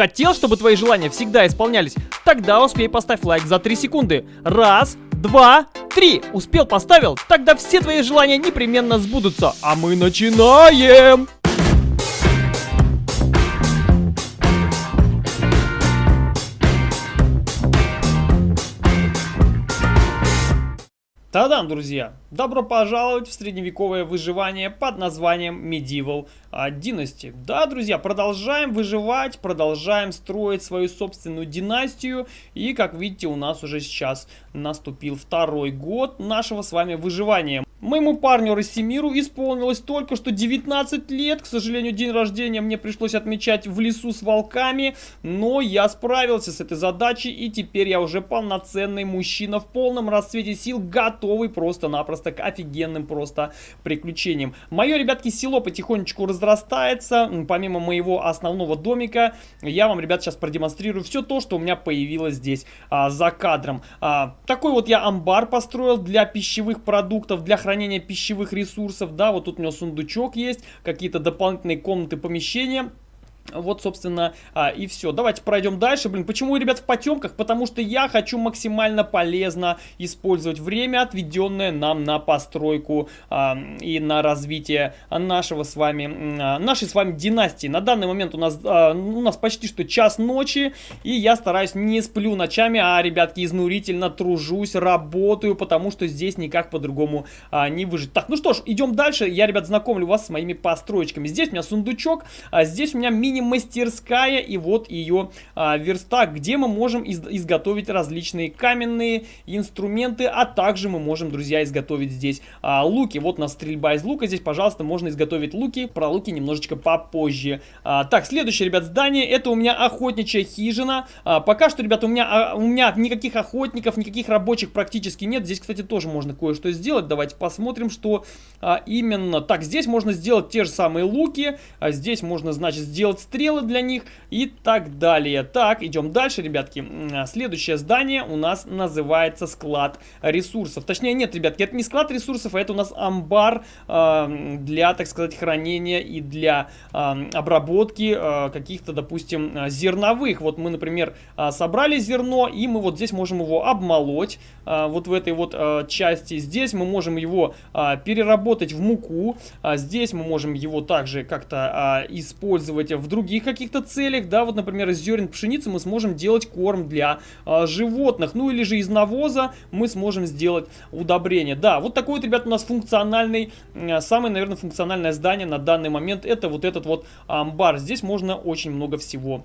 Хотел, чтобы твои желания всегда исполнялись? Тогда успей поставь лайк за 3 секунды. Раз, два, три. Успел, поставил? Тогда все твои желания непременно сбудутся. А мы начинаем! Та-дам, друзья! Добро пожаловать в средневековое выживание под названием Medieval Dynasty. Да, друзья, продолжаем выживать, продолжаем строить свою собственную династию. И, как видите, у нас уже сейчас наступил второй год нашего с вами выживания. Моему парню Рассимиру исполнилось только что 19 лет. К сожалению, день рождения мне пришлось отмечать в лесу с волками. Но я справился с этой задачей и теперь я уже полноценный мужчина в полном расцвете сил, готовый просто-напросто к офигенным просто приключениям. Мое, ребятки, село потихонечку разрастается. Помимо моего основного домика, я вам, ребят, сейчас продемонстрирую все то, что у меня появилось здесь а, за кадром. А, такой вот я амбар построил для пищевых продуктов, для хранения хранения пищевых ресурсов, да, вот тут у него сундучок есть, какие-то дополнительные комнаты, помещения. Вот, собственно, а, и все. Давайте пройдем дальше. Блин, почему, ребят, в потемках? Потому что я хочу максимально полезно использовать время, отведенное нам на постройку а, и на развитие нашего с вами, а, нашей с вами династии. На данный момент у нас, а, у нас почти что час ночи, и я стараюсь не сплю ночами, а, ребятки, изнурительно тружусь, работаю, потому что здесь никак по-другому а, не выжить. Так, ну что ж, идем дальше. Я, ребят, знакомлю вас с моими построечками. Здесь у меня сундучок, а здесь у меня мини мини-мастерская и вот ее а, верстак, где мы можем из изготовить различные каменные инструменты, а также мы можем, друзья, изготовить здесь а, луки. Вот у нас стрельба из лука, здесь, пожалуйста, можно изготовить луки, про луки немножечко попозже. А, так, следующее, ребят, здание, это у меня охотничья хижина. А, пока что, ребята, у меня, а, у меня никаких охотников, никаких рабочих практически нет. Здесь, кстати, тоже можно кое-что сделать. Давайте посмотрим, что а, именно. Так, здесь можно сделать те же самые луки, а здесь можно, значит, сделать стрелы для них и так далее. Так, идем дальше, ребятки. А, следующее здание у нас называется склад ресурсов. Точнее, нет, ребятки, это не склад ресурсов, а это у нас амбар э, для, так сказать, хранения и для э, обработки э, каких-то, допустим, зерновых. Вот мы, например, собрали зерно, и мы вот здесь можем его обмолоть, э, вот в этой вот э, части. Здесь мы можем его э, переработать в муку. А здесь мы можем его также как-то э, использовать в других каких-то целях, да, вот, например, из зерен пшеницы мы сможем делать корм для э, животных, ну или же из навоза мы сможем сделать удобрение. Да, вот такой вот, ребят, у нас функциональный, самое, наверное, функциональное здание на данный момент, это вот этот вот амбар. Здесь можно очень много всего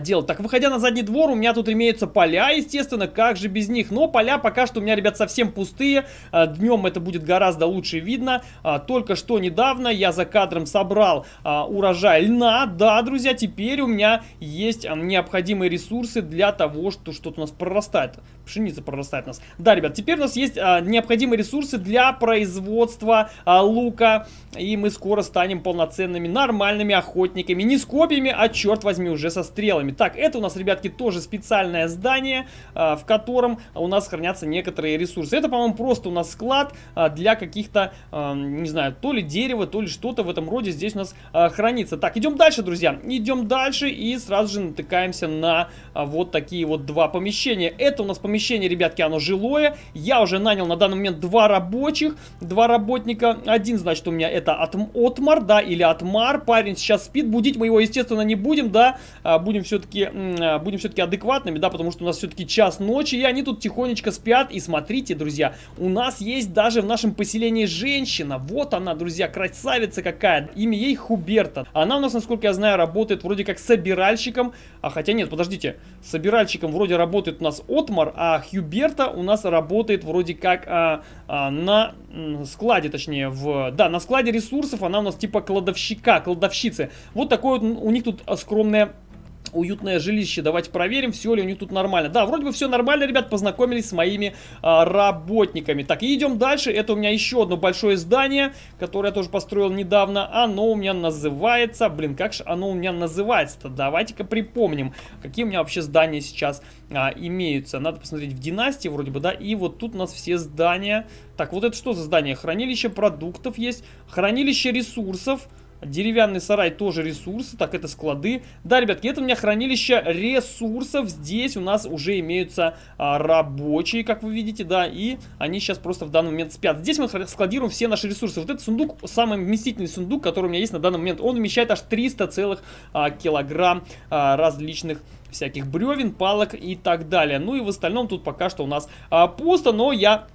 делать. Так, выходя на задний двор, у меня тут имеются поля, естественно, как же без них. Но поля пока что у меня, ребят, совсем пустые. А, Днем это будет гораздо лучше видно. А, только что недавно я за кадром собрал а, урожай льна. Да, друзья, теперь у меня есть необходимые ресурсы для того, что что-то у нас прорастает. Пшеница прорастает у нас. Да, ребят, теперь у нас есть необходимые ресурсы для производства лука. И мы скоро станем полноценными, нормальными охотниками. Не с копьями, а, черт возьми, уже со стрелами. Так, это у нас, ребятки, тоже специальное здание, а, в котором у нас хранятся некоторые ресурсы. Это, по-моему, просто у нас склад а, для каких-то, а, не знаю, то ли дерева, то ли что-то в этом роде здесь у нас хранится. Так, идем дальше, друзья. Идем дальше и сразу же натыкаемся на вот такие вот два помещения. Это у нас помещение, ребятки, оно жилое. Я уже нанял на данный момент два рабочих, два работника. Один, значит, у меня это от, Отмар, да, или Отмар. Парень сейчас спит, будить мы его, естественно, не будем, да. Будем будем все-таки а, будем все-таки адекватными, да, потому что у нас все-таки час ночи, и они тут тихонечко спят. И смотрите, друзья, у нас есть даже в нашем поселении женщина. Вот она, друзья, красавица какая. Имя ей Хуберта. Она у нас, насколько я знаю, работает вроде как собиральщиком. А хотя нет, подождите. Собиральщиком вроде работает у нас Отмар, а Хьюберта у нас работает вроде как а, а, на складе, точнее, в... Да, на складе ресурсов она у нас типа кладовщика, кладовщицы. Вот такое вот у них тут скромное уютное жилище. Давайте проверим, все ли у них тут нормально. Да, вроде бы все нормально, ребят, познакомились с моими а, работниками. Так, идем дальше. Это у меня еще одно большое здание, которое я тоже построил недавно. Оно у меня называется... Блин, как же оно у меня называется-то? Давайте-ка припомним, какие у меня вообще здания сейчас а, имеются. Надо посмотреть в династии вроде бы, да. И вот тут у нас все здания. Так, вот это что за здание? Хранилище продуктов есть, хранилище ресурсов. Деревянный сарай тоже ресурсы. Так, это склады. Да, ребятки, это у меня хранилище ресурсов. Здесь у нас уже имеются а, рабочие, как вы видите, да. И они сейчас просто в данный момент спят. Здесь мы складируем все наши ресурсы. Вот этот сундук, самый вместительный сундук, который у меня есть на данный момент, он вмещает аж 300 целых а, килограмм а, различных всяких бревен, палок и так далее. Ну и в остальном тут пока что у нас а, пусто, но я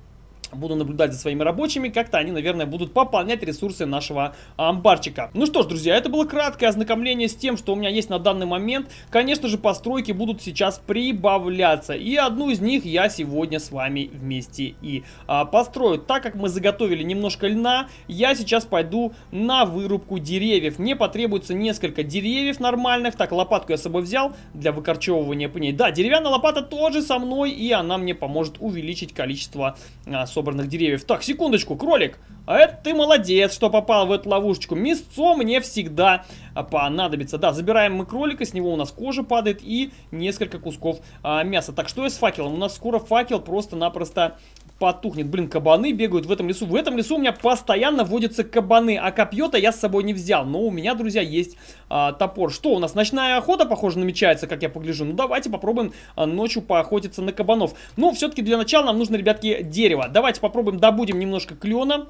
буду наблюдать за своими рабочими, как-то они, наверное, будут пополнять ресурсы нашего амбарчика. Ну что ж, друзья, это было краткое ознакомление с тем, что у меня есть на данный момент. Конечно же, постройки будут сейчас прибавляться, и одну из них я сегодня с вами вместе и а, построю. Так как мы заготовили немножко льна, я сейчас пойду на вырубку деревьев. Мне потребуется несколько деревьев нормальных. Так, лопатку я с собой взял для выкорчевывания пней. Да, деревянная лопата тоже со мной, и она мне поможет увеличить количество, а, собранных деревьев. Так, секундочку, кролик. А это ты молодец, что попал в эту ловушечку. Мясцо мне всегда понадобится. Да, забираем мы кролика, с него у нас кожа падает и несколько кусков а, мяса. Так, что я с факелом? У нас скоро факел просто-напросто потухнет. Блин, кабаны бегают в этом лесу. В этом лесу у меня постоянно водятся кабаны, а копье-то я с собой не взял. Но у меня, друзья, есть а, топор. Что, у нас ночная охота, похоже, намечается, как я погляжу. Ну, давайте попробуем а, ночью поохотиться на кабанов. Но все-таки для начала нам нужно, ребятки, дерево. Давайте попробуем добудем немножко клена.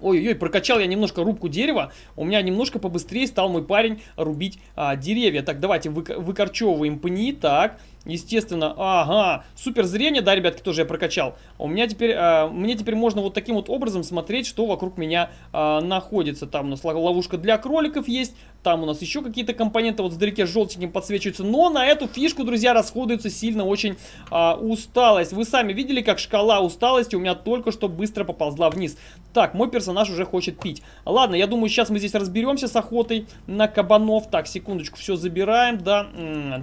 Ой-ой-ой, прокачал я немножко рубку дерева, у меня немножко побыстрее стал мой парень рубить а, деревья. Так, давайте вы, выкорчевываем пни, так, Естественно, ага, супер зрение, да, ребятки, тоже я прокачал. У меня теперь, э, мне теперь можно вот таким вот образом смотреть, что вокруг меня э, находится. Там у нас ловушка для кроликов есть, там у нас еще какие-то компоненты вот вдалеке желтеньким подсвечиваются. Но на эту фишку, друзья, расходуется сильно очень э, усталость. Вы сами видели, как шкала усталости у меня только что быстро поползла вниз. Так, мой персонаж уже хочет пить. Ладно, я думаю, сейчас мы здесь разберемся с охотой на кабанов. Так, секундочку, все забираем, да.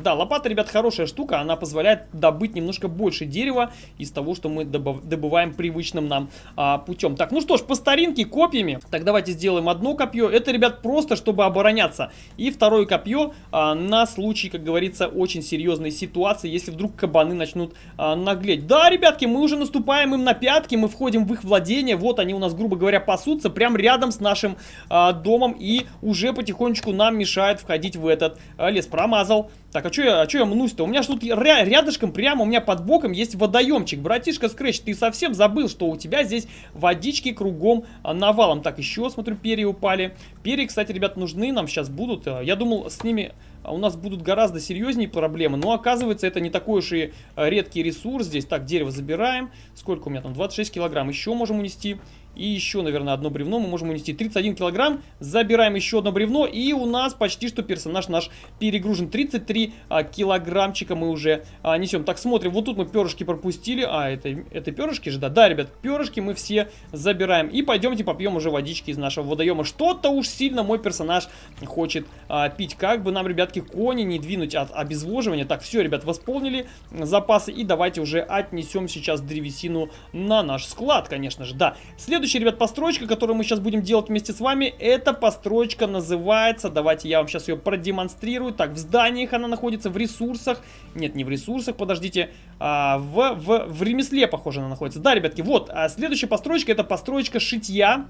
Да, лопата, ребят, хорошая штука, она позволяет добыть немножко больше дерева из того, что мы добываем привычным нам а, путем. Так, ну что ж, по старинке копьями. Так, давайте сделаем одно копье. Это, ребят, просто, чтобы обороняться. И второе копье а, на случай, как говорится, очень серьезной ситуации, если вдруг кабаны начнут а, наглеть. Да, ребятки, мы уже наступаем им на пятки, мы входим в их владение. Вот они у нас, грубо говоря, пасутся прямо рядом с нашим а, домом и уже потихонечку нам мешают входить в этот а, лес. Промазал. Так, а что я, а я мнусь-то? У меня что тут ря рядышком, прямо у меня под боком есть водоемчик. Братишка Скретч, ты совсем забыл, что у тебя здесь водички кругом а, навалом. Так, еще, смотрю, перья упали. Перья, кстати, ребят, нужны нам сейчас будут. А, я думал, с ними а, у нас будут гораздо серьезнее проблемы. Но оказывается, это не такой уж и редкий ресурс. Здесь, так, дерево забираем. Сколько у меня там? 26 килограмм. Еще можем унести. И еще, наверное, одно бревно мы можем унести. 31 килограмм. Забираем еще одно бревно. И у нас почти что персонаж наш перегружен. 33 а, килограммчика мы уже а, несем. Так, смотрим. Вот тут мы перышки пропустили. А, это, это перышки же, да? Да, ребят, перышки мы все забираем. И пойдемте попьем уже водички из нашего водоема. Что-то уж сильно мой персонаж хочет а, пить. Как бы нам, ребятки, кони не двинуть от обезвоживания. Так, все, ребят, восполнили запасы. И давайте уже отнесем сейчас древесину на наш склад, конечно же. Да, следующий Следующая, ребят, постройка, которую мы сейчас будем делать вместе с вами, эта постройка называется, давайте я вам сейчас ее продемонстрирую. Так, в зданиях она находится, в ресурсах. Нет, не в ресурсах, подождите. А, в, в, в ремесле, похоже, она находится. Да, ребятки, вот, а следующая постройка, это постройка шитья.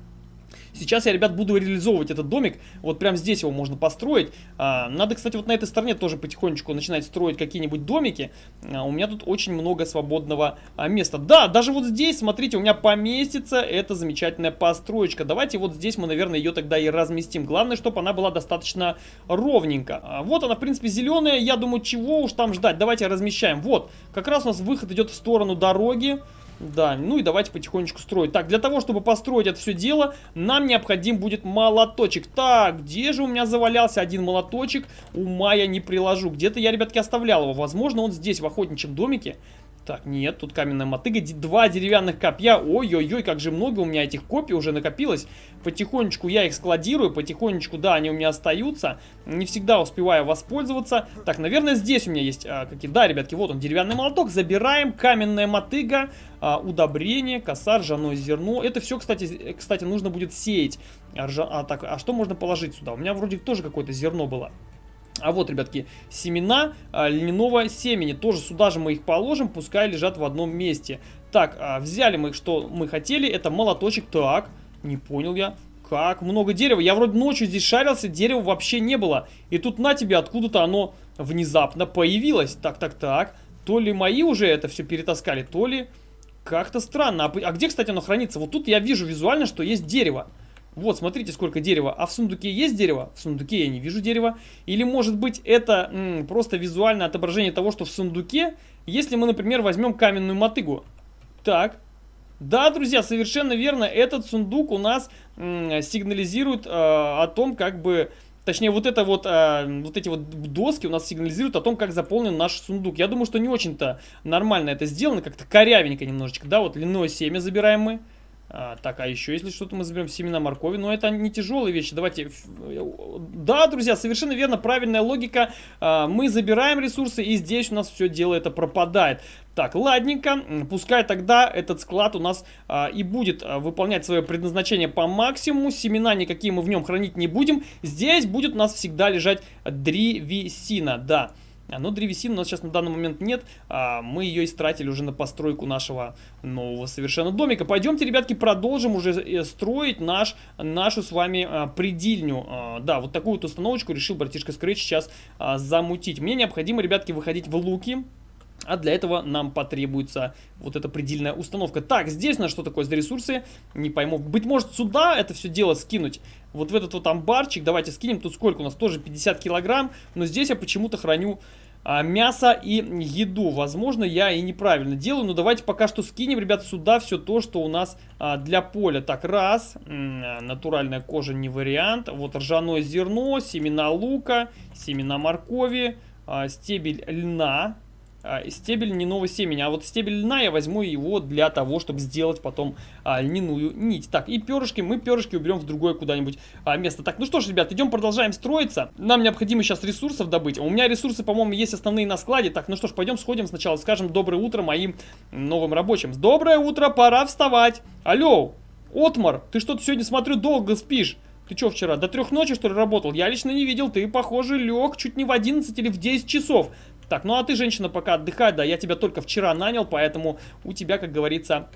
Сейчас я, ребят, буду реализовывать этот домик. Вот прямо здесь его можно построить. А, надо, кстати, вот на этой стороне тоже потихонечку начинать строить какие-нибудь домики. А, у меня тут очень много свободного а, места. Да, даже вот здесь, смотрите, у меня поместится эта замечательная построечка. Давайте вот здесь мы, наверное, ее тогда и разместим. Главное, чтобы она была достаточно ровненько. Вот она, в принципе, зеленая. Я думаю, чего уж там ждать. Давайте размещаем. Вот, как раз у нас выход идет в сторону дороги. Да, ну и давайте потихонечку строить. Так, для того, чтобы построить это все дело, нам необходим будет молоточек. Так, где же у меня завалялся один молоточек? Ума я не приложу. Где-то я, ребятки, оставлял его. Возможно, он здесь, в охотничьем домике. Так, нет, тут каменная мотыга, два деревянных копья. Ой-ой-ой, как же много у меня этих копий уже накопилось. Потихонечку я их складирую, потихонечку, да, они у меня остаются. Не всегда успеваю воспользоваться. Так, наверное, здесь у меня есть а, какие... Да, ребятки, вот он, деревянный молоток. Забираем, каменная мотыга, а, удобрение, коса, ржаное зерно. Это все, кстати, кстати, нужно будет сеять. А, ржа... а, так, а что можно положить сюда? У меня вроде тоже какое-то зерно было. А вот, ребятки, семена а, льняного семени. Тоже сюда же мы их положим, пускай лежат в одном месте. Так, а, взяли мы, что мы хотели. Это молоточек. Так, не понял я. Как много дерева. Я вроде ночью здесь шарился, дерева вообще не было. И тут на тебе откуда-то оно внезапно появилось. Так, так, так. То ли мои уже это все перетаскали, то ли... Как-то странно. А, а где, кстати, оно хранится? Вот тут я вижу визуально, что есть дерево. Вот, смотрите, сколько дерева. А в сундуке есть дерево? В сундуке я не вижу дерева. Или, может быть, это просто визуальное отображение того, что в сундуке, если мы, например, возьмем каменную мотыгу. Так. Да, друзья, совершенно верно. Этот сундук у нас сигнализирует э, о том, как бы Точнее, вот это вот, э, вот эти вот доски у нас сигнализируют о том, как заполнен наш сундук. Я думаю, что не очень-то нормально это сделано, как-то корявенько немножечко. Да, вот льняное семя забираем мы. А, так, а еще если что-то мы заберем семена моркови, но это не тяжелые вещи. Давайте... Да, друзья, совершенно верно, правильная логика. А, мы забираем ресурсы, и здесь у нас все дело это пропадает. Так, ладненько, пускай тогда этот склад у нас а, и будет а, выполнять свое предназначение по максимуму. Семена никакие мы в нем хранить не будем. Здесь будет у нас всегда лежать древесина, да. А, но древесины у нас сейчас на данный момент нет. А, мы ее истратили уже на постройку нашего нового совершенно домика. Пойдемте, ребятки, продолжим уже э, строить наш, нашу с вами а, предельню. А, да, вот такую вот установочку решил братишка Scratch сейчас замутить. Мне необходимо, ребятки, выходить в луки. А для этого нам потребуется вот эта предельная установка. Так, здесь у нас что такое за ресурсы? Не пойму. Быть может сюда это все дело скинуть? Вот в этот вот амбарчик. Давайте скинем. Тут сколько у нас? Тоже 50 килограмм. Но здесь я почему-то храню а, мясо и еду. Возможно, я и неправильно делаю. Но давайте пока что скинем, ребят, сюда все то, что у нас а, для поля. Так, раз. Натуральная кожа не вариант. Вот ржаное зерно, семена лука, семена моркови, а, стебель льна. А, стебель льняного семени. А вот стебель льна я возьму его для того, чтобы сделать потом а, льняную нить. Так, и перышки, мы перышки уберем в другое куда-нибудь а, место. Так, ну что ж, ребят, идем продолжаем строиться. Нам необходимо сейчас ресурсов добыть. У меня ресурсы, по-моему, есть основные на складе. Так, ну что ж, пойдем сходим сначала, скажем доброе утро моим новым рабочим. Доброе утро, пора вставать. Алло, Отмар, ты что-то сегодня, смотрю, долго спишь. Ты что вчера, до трех ночи что ли работал? Я лично не видел, ты, похоже, лег чуть не в 11 или в 10 часов. Так, ну а ты, женщина, пока отдыхай, да, я тебя только вчера нанял, поэтому у тебя, как говорится,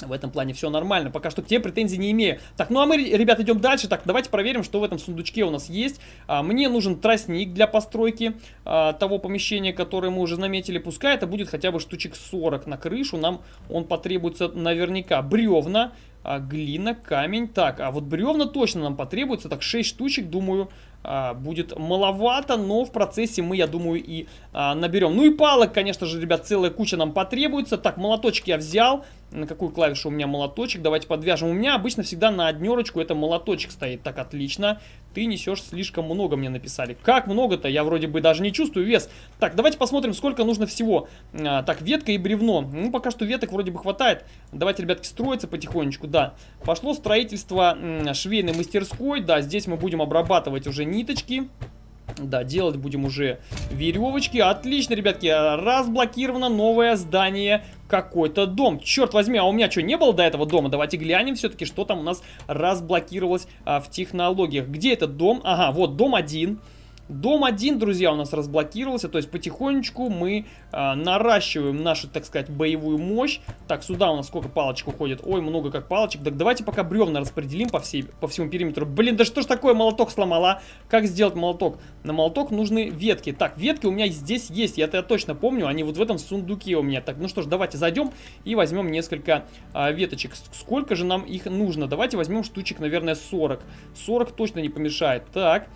в этом плане все нормально. Пока что к тебе претензий не имею. Так, ну а мы, ребят, идем дальше. Так, давайте проверим, что в этом сундучке у нас есть. А, мне нужен тростник для постройки а, того помещения, которое мы уже наметили. Пускай это будет хотя бы штучек 40 на крышу. Нам он потребуется наверняка. Бревна, а, глина, камень. Так, а вот бревна точно нам потребуется. Так, 6 штучек, думаю, а, будет маловато, но в процессе мы, я думаю, и а, наберем. Ну и палок, конечно же, ребят, целая куча нам потребуется. Так, молоточек я взял. На какую клавишу у меня молоточек? Давайте подвяжем. У меня обычно всегда на однерочку это молоточек стоит. Так, отлично. Ты несешь слишком много, мне написали. Как много-то? Я вроде бы даже не чувствую вес. Так, давайте посмотрим, сколько нужно всего. А, так, ветка и бревно. Ну, пока что веток вроде бы хватает. Давайте, ребятки, строиться потихонечку, да. Пошло строительство швейной мастерской. Да, здесь мы будем обрабатывать уже ниточки. Да, делать будем уже веревочки. Отлично, ребятки, разблокировано новое здание. Какой-то дом. Черт возьми, а у меня что, не было до этого дома? Давайте глянем все-таки, что там у нас разблокировалось а, в технологиях. Где этот дом? Ага, вот дом один. Дом 1, друзья, у нас разблокировался, то есть потихонечку мы э, наращиваем нашу, так сказать, боевую мощь. Так, сюда у нас сколько палочек уходит? Ой, много как палочек. Так давайте пока бревна распределим по, всей, по всему периметру. Блин, да что ж такое, молоток сломала? Как сделать молоток? На молоток нужны ветки. Так, ветки у меня здесь есть, я это точно помню, они вот в этом сундуке у меня. Так, ну что ж, давайте зайдем и возьмем несколько э, веточек. Сколько же нам их нужно? Давайте возьмем штучек, наверное, 40. 40 точно не помешает. Так...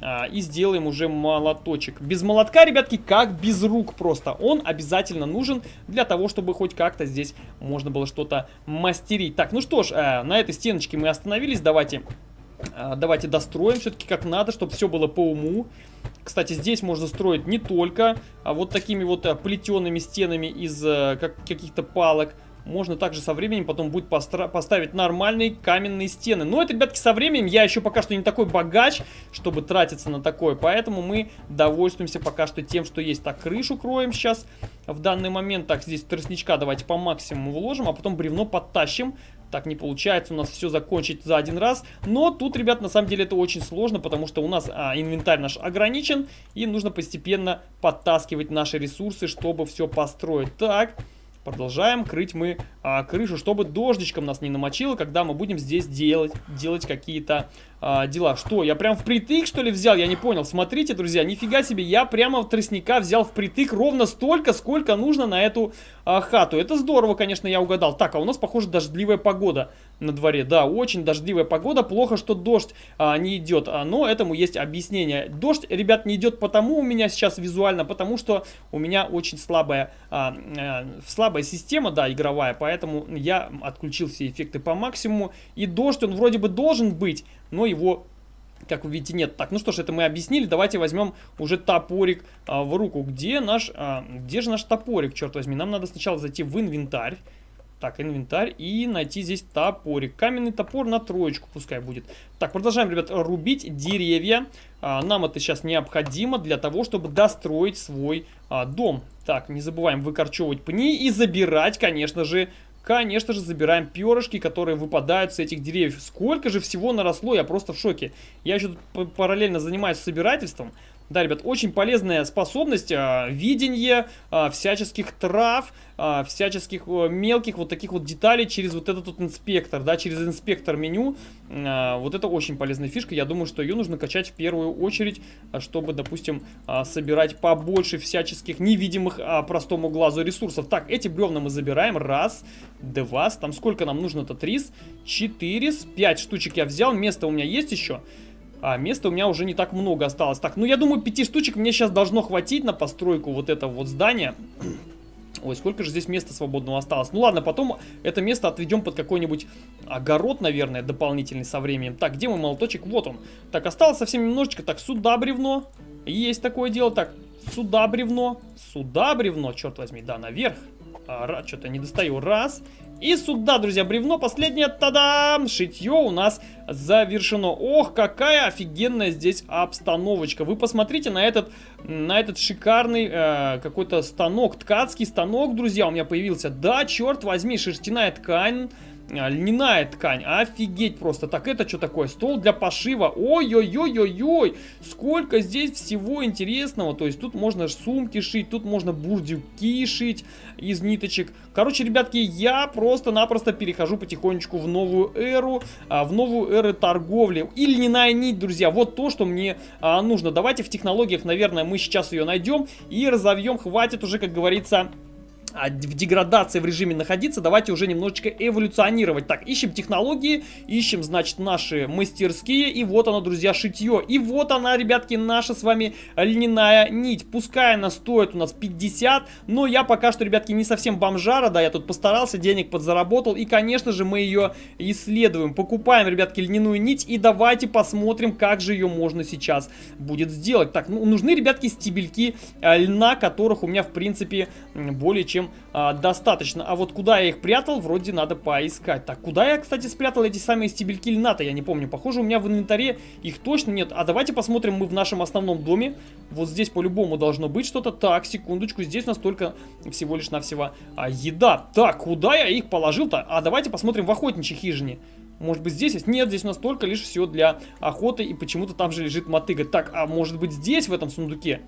А, и сделаем уже молоточек. Без молотка, ребятки, как без рук просто. Он обязательно нужен для того, чтобы хоть как-то здесь можно было что-то мастерить. Так, ну что ж, э, на этой стеночке мы остановились. Давайте, э, давайте достроим все-таки как надо, чтобы все было по уму. Кстати, здесь можно строить не только а вот такими вот э, плетеными стенами из как, каких-то палок, можно также со временем потом будет поставить нормальные каменные стены. Но это, ребятки, со временем я еще пока что не такой богач, чтобы тратиться на такое. Поэтому мы довольствуемся пока что тем, что есть. Так, крышу кроем сейчас в данный момент. Так, здесь тростничка давайте по максимуму вложим, а потом бревно подтащим. Так не получается у нас все закончить за один раз. Но тут, ребят, на самом деле это очень сложно, потому что у нас а, инвентарь наш ограничен. И нужно постепенно подтаскивать наши ресурсы, чтобы все построить. Так, Продолжаем крыть мы а, крышу, чтобы дождичком нас не намочило, когда мы будем здесь делать, делать какие-то а, дела. Что, я прям впритык, что ли, взял? Я не понял. Смотрите, друзья, нифига себе, я прямо в тростника взял впритык ровно столько, сколько нужно на эту а, хату. Это здорово, конечно, я угадал. Так, а у нас, похоже, дождливая погода на дворе. Да, очень дождливая погода. Плохо, что дождь а, не идет, а, но этому есть объяснение. Дождь, ребят, не идет потому у меня сейчас визуально, потому что у меня очень слабая, а, а, слабая система, да, игровая, поэтому я отключил все эффекты по максимуму. И дождь, он вроде бы должен быть, но его как вы видите, нет. Так, ну что ж, это мы объяснили. Давайте возьмем уже топорик а, в руку. Где наш, а, где же наш топорик, черт возьми? Нам надо сначала зайти в инвентарь. Так, инвентарь и найти здесь топорик. Каменный топор на троечку пускай будет. Так, продолжаем, ребят, рубить деревья. А, нам это сейчас необходимо для того, чтобы достроить свой а, дом. Так, не забываем выкорчевывать пни и забирать, конечно же, Конечно же, забираем перышки, которые выпадают с этих деревьев. Сколько же всего наросло, я просто в шоке. Я еще параллельно занимаюсь собирательством. Да, ребят, очень полезная способность, а, видение а, всяческих трав, а, всяческих а, мелких вот таких вот деталей через вот этот вот инспектор, да, через инспектор меню. А, вот это очень полезная фишка, я думаю, что ее нужно качать в первую очередь, чтобы, допустим, а, собирать побольше всяческих невидимых а, простому глазу ресурсов. Так, эти бревна мы забираем, раз, два, там сколько нам нужно-то, три, четыре, пять штучек я взял, место у меня есть еще. А места у меня уже не так много осталось. Так, ну я думаю, пяти штучек мне сейчас должно хватить на постройку вот этого вот здания. Ой, сколько же здесь места свободного осталось. Ну ладно, потом это место отведем под какой-нибудь огород, наверное, дополнительный со временем. Так, где мой молоточек? Вот он. Так, осталось совсем немножечко. Так, сюда бревно. Есть такое дело. Так, сюда бревно. Сюда бревно, черт возьми. Да, наверх. А, Что-то не достаю. Раз. И сюда, друзья, бревно последнее, тадам! Шитье у нас завершено. Ох, какая офигенная здесь обстановочка. Вы посмотрите на этот, на этот шикарный э, какой-то станок, ткацкий станок, друзья, у меня появился. Да, черт возьми, шерстяная ткань льняная ткань. Офигеть просто. Так, это что такое? Стол для пошива. Ой-ой-ой-ой-ой. Сколько здесь всего интересного. То есть тут можно сумки шить, тут можно бурдюки шить из ниточек. Короче, ребятки, я просто-напросто перехожу потихонечку в новую эру, а, в новую эру торговли. И льняная нить, друзья, вот то, что мне а, нужно. Давайте в технологиях, наверное, мы сейчас ее найдем и разовьем. Хватит уже, как говорится, а, в деградации в режиме находиться, давайте уже немножечко эволюционировать. Так, ищем технологии, ищем, значит, наши мастерские, и вот оно, друзья, шитье. И вот она, ребятки, наша с вами льняная нить. Пускай она стоит у нас 50, но я пока что, ребятки, не совсем бомжара, да, я тут постарался, денег подзаработал, и, конечно же, мы ее исследуем. Покупаем, ребятки, льняную нить, и давайте посмотрим, как же ее можно сейчас будет сделать. Так, ну, нужны, ребятки, стебельки э, льна, которых у меня, в принципе, более чем чем а, достаточно. А вот куда я их прятал, вроде надо поискать. Так, куда я, кстати, спрятал эти самые стебельки льната, я не помню. Похоже, у меня в инвентаре их точно нет. А давайте посмотрим мы в нашем основном доме. Вот здесь по-любому должно быть что-то. Так, секундочку, здесь настолько всего лишь навсего а, еда. Так, куда я их положил-то? А давайте посмотрим в охотничьей хижине. Может быть здесь есть? Нет, здесь настолько лишь все для охоты и почему-то там же лежит мотыга. Так, а может быть здесь, в этом сундуке?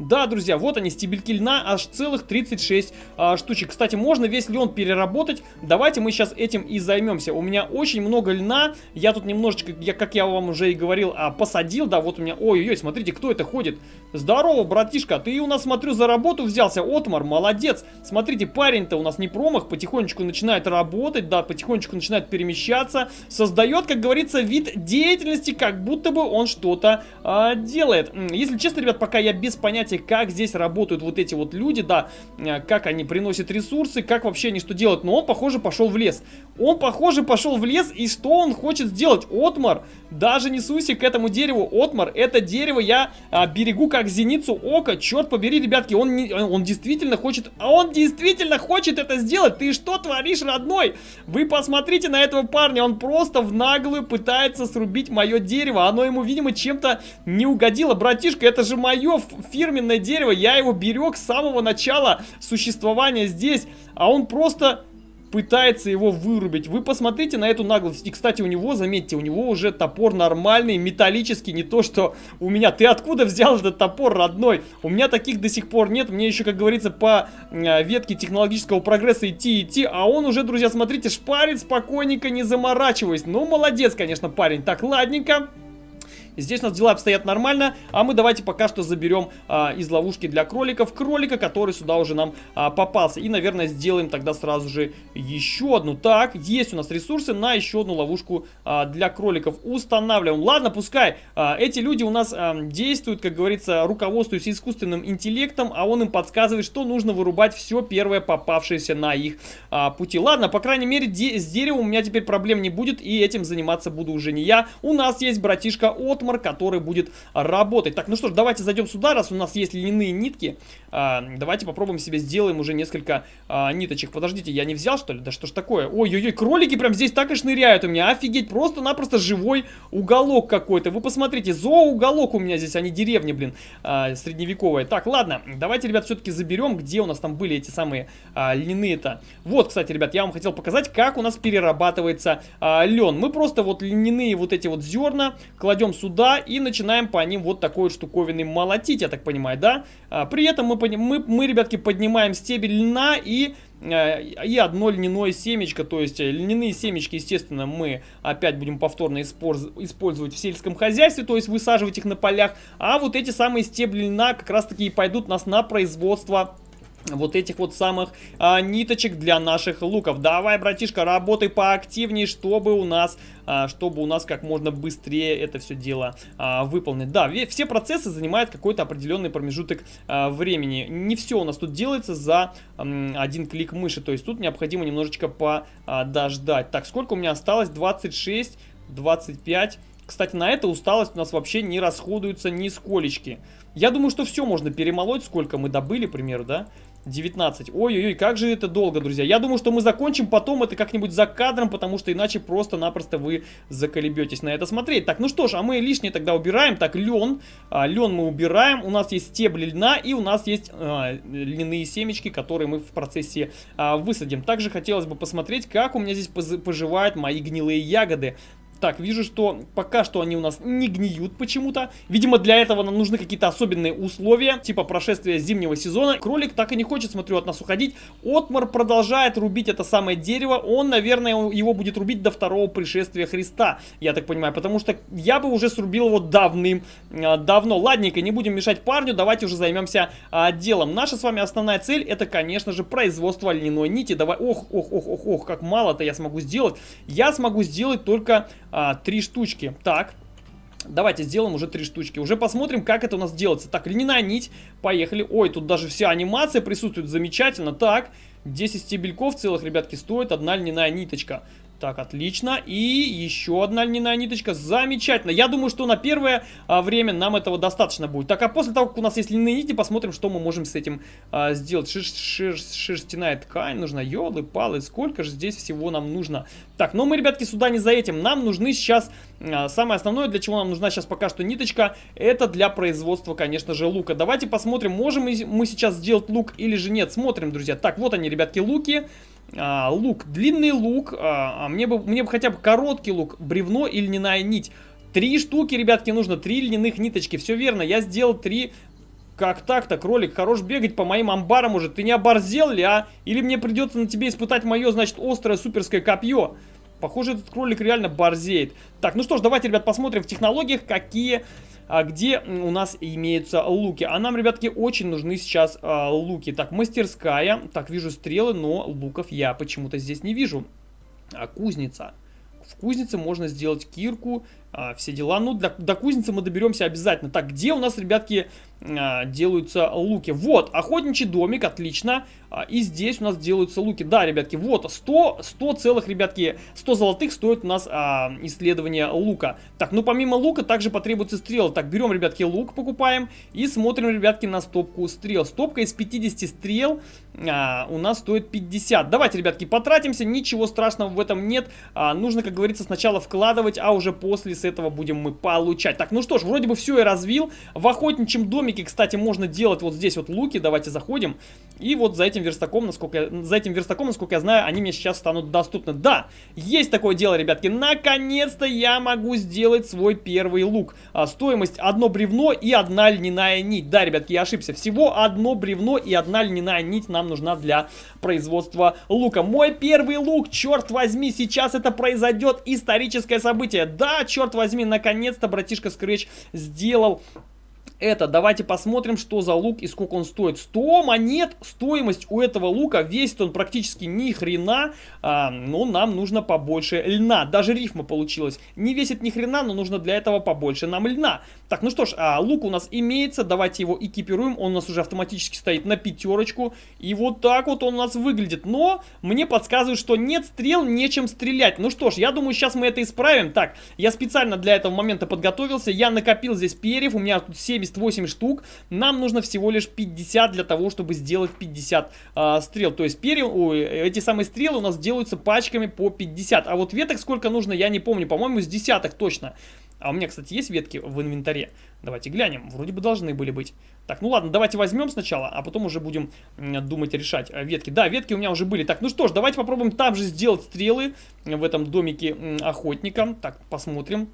Да, друзья, вот они, стебельки льна, аж целых 36 а, штучек. Кстати, можно весь лен переработать. Давайте мы сейчас этим и займемся. У меня очень много льна. Я тут немножечко, я, как я вам уже и говорил, а, посадил. Да, вот у меня... Ой-ой-ой, смотрите, кто это ходит. Здорово, братишка. Ты у нас, смотрю, за работу взялся. Отмар, молодец. Смотрите, парень-то у нас не промах. Потихонечку начинает работать, да, потихонечку начинает перемещаться. Создает, как говорится, вид деятельности, как будто бы он что-то а, делает. Если честно, ребят, пока я без понятия понятия, как здесь работают вот эти вот люди, да, э, как они приносят ресурсы, как вообще они что делают. Но он, похоже, пошел в лес. Он, похоже, пошел в лес, и что он хочет сделать? Отмар, даже не суйся к этому дереву. Отмар, это дерево я а, берегу как зеницу ока. Черт побери, ребятки, он, не, он действительно хочет, а он действительно хочет это сделать. Ты что творишь, родной? Вы посмотрите на этого парня, он просто в наглую пытается срубить мое дерево. Оно ему, видимо, чем-то не угодило. Братишка, это же мое фирменное каменное дерево, я его берег с самого начала существования здесь, а он просто пытается его вырубить. Вы посмотрите на эту наглость. И, кстати, у него, заметьте, у него уже топор нормальный, металлический, не то, что у меня. Ты откуда взял этот топор, родной? У меня таких до сих пор нет. Мне еще, как говорится, по э, ветке технологического прогресса идти, идти. А он уже, друзья, смотрите, шпарит спокойненько, не заморачиваясь. Ну, молодец, конечно, парень. Так, ладненько. Здесь у нас дела обстоят нормально, а мы давайте пока что заберем а, из ловушки для кроликов кролика, который сюда уже нам а, попался. И, наверное, сделаем тогда сразу же еще одну. Так, есть у нас ресурсы на еще одну ловушку а, для кроликов. Устанавливаем. Ладно, пускай а, эти люди у нас а, действуют, как говорится, руководствуясь искусственным интеллектом, а он им подсказывает, что нужно вырубать все первое попавшееся на их а, пути. Ладно, по крайней мере, де с деревом у меня теперь проблем не будет, и этим заниматься буду уже не я. У нас есть братишка Отмар Армор, который будет работать. Так, ну что ж, давайте зайдем сюда, раз у нас есть льняные нитки. А, давайте попробуем себе сделаем уже несколько а, ниточек. Подождите, я не взял, что ли? Да что ж такое? Ой-ой-ой, кролики прям здесь так и шныряют у меня. Офигеть, просто-напросто живой уголок какой-то. Вы посмотрите, зооуголок у меня здесь, а не деревня, блин, а, средневековая. Так, ладно, давайте, ребят, все-таки заберем, где у нас там были эти самые а, льняные-то. Вот, кстати, ребят, я вам хотел показать, как у нас перерабатывается а, лен. Мы просто вот льняные вот эти вот зерна кладем сюда сюда и начинаем по ним вот такой вот штуковиной молотить, я так понимаю, да? А, при этом мы, мы, мы, ребятки, поднимаем стебель льна и э, и одно льняное семечко, то есть э, льняные семечки, естественно, мы опять будем повторно использовать в сельском хозяйстве, то есть высаживать их на полях, а вот эти самые стебли льна как раз таки и пойдут нас на производство вот этих вот самых а, ниточек для наших луков. Давай, братишка, работай поактивнее, чтобы у нас, а, чтобы у нас как можно быстрее это все дело а, выполнить. Да, все процессы занимают какой-то определенный промежуток а, времени. Не все у нас тут делается за а, один клик мыши, то есть тут необходимо немножечко подождать. Так, сколько у меня осталось? 26, 25... Кстати, на это усталость у нас вообще не расходуется ни сколечки. Я думаю, что все можно перемолоть, сколько мы добыли, к примеру, да? 19. Ой-ой-ой, как же это долго, друзья. Я думаю, что мы закончим потом это как-нибудь за кадром, потому что иначе просто-напросто вы заколебетесь на это смотреть. Так, ну что ж, а мы лишнее тогда убираем. Так, лен. А, лен мы убираем. У нас есть стебли льна и у нас есть а, льняные семечки, которые мы в процессе а, высадим. Также хотелось бы посмотреть, как у меня здесь поживают мои гнилые ягоды. Так, вижу, что пока что они у нас не гниют почему-то. Видимо, для этого нам нужны какие-то особенные условия, типа прошествия зимнего сезона. Кролик так и не хочет, смотрю, от нас уходить. Отмар продолжает рубить это самое дерево. Он, наверное, его будет рубить до второго пришествия Христа, я так понимаю. Потому что я бы уже срубил его давным-давно. А, Ладненько, не будем мешать парню, давайте уже займемся а, делом. Наша с вами основная цель, это, конечно же, производство льняной нити. Давай, ох, ох, ох, ох, ох, как мало-то я смогу сделать. Я смогу сделать только а, три штучки. Так, Давайте сделаем уже три штучки. Уже посмотрим, как это у нас делается. Так, льняная нить. Поехали. Ой, тут даже вся анимация присутствует. Замечательно. Так, 10 стебельков целых, ребятки, стоит одна льняная ниточка. Так, отлично. И еще одна льняная ниточка. Замечательно. Я думаю, что на первое а, время нам этого достаточно будет. Так, а после того, как у нас есть льняные нити, посмотрим, что мы можем с этим а, сделать. Шер шер шерстяная ткань нужна. Елы, палы. Сколько же здесь всего нам нужно? Так, но мы, ребятки, сюда не за этим. Нам нужны сейчас... А, самое основное, для чего нам нужна сейчас пока что ниточка, это для производства, конечно же, лука. Давайте посмотрим, можем мы сейчас сделать лук или же нет. Смотрим, друзья. Так, вот они, ребятки, луки а, лук, длинный лук, а, а мне, бы, мне бы хотя бы короткий лук, бревно и льняная нить. Три штуки, ребятки, нужно, три льняных ниточки, все верно, я сделал три... Как так-то, кролик, хорош бегать по моим амбарам уже, ты не оборзел ли, а? Или мне придется на тебе испытать мое, значит, острое суперское копье? Похоже, этот кролик реально борзеет. Так, ну что ж, давайте, ребят, посмотрим в технологиях, какие где у нас имеются луки. А нам, ребятки, очень нужны сейчас а, луки. Так, мастерская. Так, вижу стрелы, но луков я почему-то здесь не вижу. А, кузница. В кузнице можно сделать кирку, а, все дела. Ну, для, до кузницы мы доберемся обязательно. Так, где у нас, ребятки, а, делаются луки? Вот, охотничий домик, отлично. А, и здесь у нас делаются луки. Да, ребятки, вот 100, 100 целых, ребятки, 100 золотых стоит у нас а, исследование лука. Так, ну помимо лука также потребуется стрел. Так, берем, ребятки, лук покупаем и смотрим, ребятки, на стопку стрел. Стопка из 50 стрел а, у нас стоит 50. Давайте, ребятки, потратимся, ничего страшного в этом нет. А, нужно, как говорится, сначала вкладывать, а уже после с этого будем мы получать. Так, ну что ж, вроде бы все и развил. В охотничьем домике, кстати, можно делать вот здесь вот луки. Давайте заходим. И вот за этим верстаком, насколько я, за этим верстаком, насколько я знаю, они мне сейчас станут доступны. Да, есть такое дело, ребятки. Наконец-то я могу сделать свой первый лук. А, стоимость одно бревно и одна льняная нить. Да, ребятки, я ошибся. Всего одно бревно и одна льняная нить нам нужна для производства лука. Мой первый лук, черт возьми, сейчас это произойдет историческое событие. Да, черт возьми, наконец-то братишка Scratch сделал это. Давайте посмотрим, что за лук и сколько он стоит. 100 монет, стоимость у этого лука, весит он практически ни хрена, а, но нам нужно побольше льна. Даже рифма получилась. Не весит ни хрена, но нужно для этого побольше нам льна. Так, ну что ж, а, лук у нас имеется, давайте его экипируем. Он у нас уже автоматически стоит на пятерочку. И вот так вот он у нас выглядит. Но мне подсказывают, что нет стрел, нечем стрелять. Ну что ж, я думаю, сейчас мы это исправим. Так, я специально для этого момента подготовился. Я накопил здесь перьев, у меня тут 70 78 штук. Нам нужно всего лишь 50 для того, чтобы сделать 50 э, а, стрел. То есть перья, ой, эти самые стрелы у нас делаются пачками по 50. А вот веток сколько нужно, я не помню. По-моему, с десяток точно. А у меня, кстати, есть ветки в инвентаре. Давайте глянем. Вроде бы должны были быть. Так, ну ладно, давайте возьмем сначала, а потом уже будем думать решать а, ветки. Да, ветки у меня уже были. Так, ну что ж, давайте попробуем там же сделать стрелы в этом домике охотника. Так, посмотрим.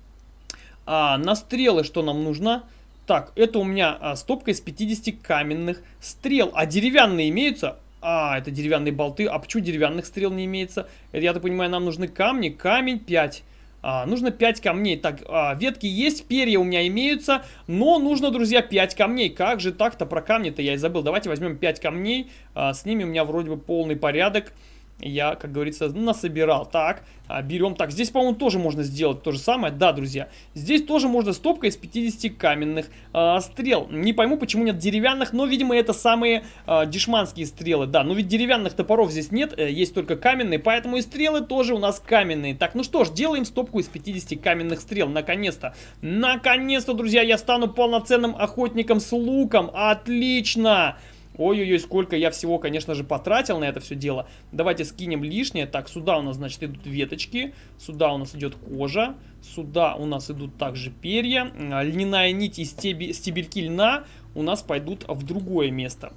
А, на стрелы что нам нужно? Так, это у меня а, стопка из 50 каменных стрел. А деревянные имеются? А, это деревянные болты. А почему деревянных стрел не имеется? Это, я так понимаю, нам нужны камни. Камень 5. А, нужно 5 камней. Так, а, ветки есть, перья у меня имеются, но нужно, друзья, 5 камней. Как же так-то про камни-то я и забыл. Давайте возьмем 5 камней. А, с ними у меня вроде бы полный порядок я, как говорится, насобирал. Так, а, берем. Так, здесь, по-моему, тоже можно сделать то же самое. Да, друзья, здесь тоже можно стопка из 50 каменных э, стрел. Не пойму, почему нет деревянных, но, видимо, это самые э, дешманские стрелы. Да, но ведь деревянных топоров здесь нет, э, есть только каменные, поэтому и стрелы тоже у нас каменные. Так, ну что ж, делаем стопку из 50 каменных стрел, наконец-то. Наконец-то, друзья, я стану полноценным охотником с луком. Отлично! Ой-ой-ой, сколько я всего, конечно же, потратил на это все дело. Давайте скинем лишнее. Так, сюда у нас, значит, идут веточки. Сюда у нас идет кожа. Сюда у нас идут также перья. А, льняная нить и стеби, стебельки льна у нас пойдут в другое место.